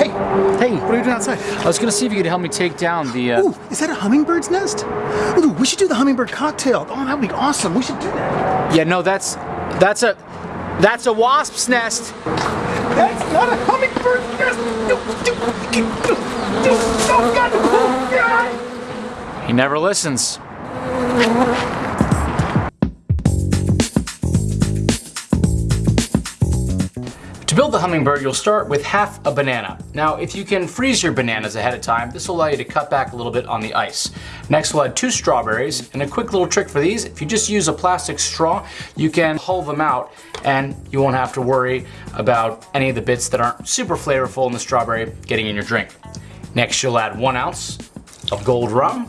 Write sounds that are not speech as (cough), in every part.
Hey, Hey, what are you doing outside? I was gonna see if you could help me take down the. Uh... Ooh, is that a hummingbird's nest? Ooh, we should do the hummingbird cocktail. Oh, that'd be awesome. We should do that. Yeah, no, that's that's a that's a wasp's nest. That's not a hummingbird nest. No, do, do, do, do, oh, God. Oh, God. He never listens. (laughs) build the hummingbird, you'll start with half a banana. Now, if you can freeze your bananas ahead of time, this will allow you to cut back a little bit on the ice. Next, we'll add two strawberries, and a quick little trick for these, if you just use a plastic straw, you can hull them out, and you won't have to worry about any of the bits that aren't super flavorful in the strawberry getting in your drink. Next, you'll add one ounce of gold rum,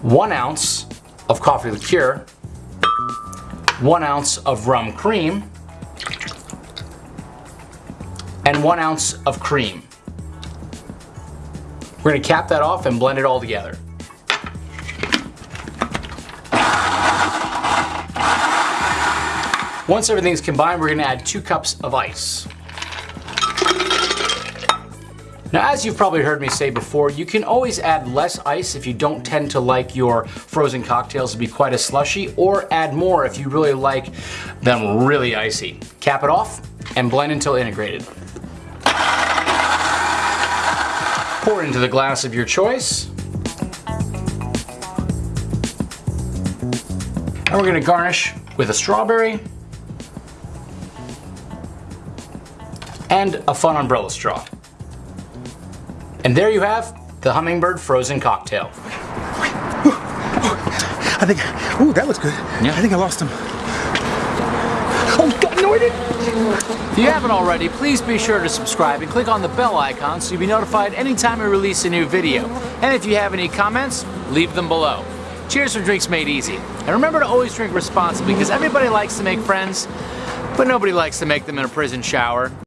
one ounce of coffee liqueur, one ounce of rum cream, and one ounce of cream. We're gonna cap that off and blend it all together. Once everything's combined, we're gonna add two cups of ice. Now, as you've probably heard me say before, you can always add less ice if you don't tend to like your frozen cocktails to be quite as slushy, or add more if you really like them really icy. Cap it off and blend until integrated. Pour into the glass of your choice. And we're gonna garnish with a strawberry and a fun umbrella straw. And there you have the Hummingbird Frozen Cocktail. I think, ooh, that looks good. Yeah. I think I lost him. Oh, If you haven't already, please be sure to subscribe and click on the bell icon so you'll be notified anytime we release a new video. And if you have any comments, leave them below. Cheers for drinks made easy. And remember to always drink responsibly because everybody likes to make friends, but nobody likes to make them in a prison shower.